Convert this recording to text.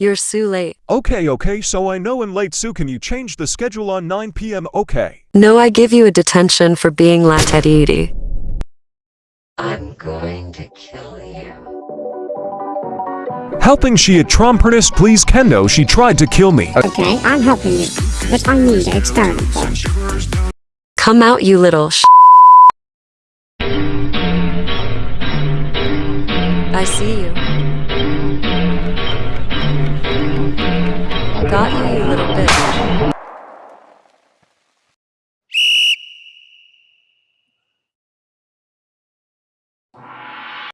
You're Sue late. Okay, okay, so I know in late Sue, can you change the schedule on 9 p.m.? Okay. No, I give you a detention for being latedidi. I'm going to kill you. Helping she a Trompernist, please Kendo, she tried to kill me. Okay, I'm helping you, but I need an experiment. Come out, you little sh. I see you. Got you, you little bitch.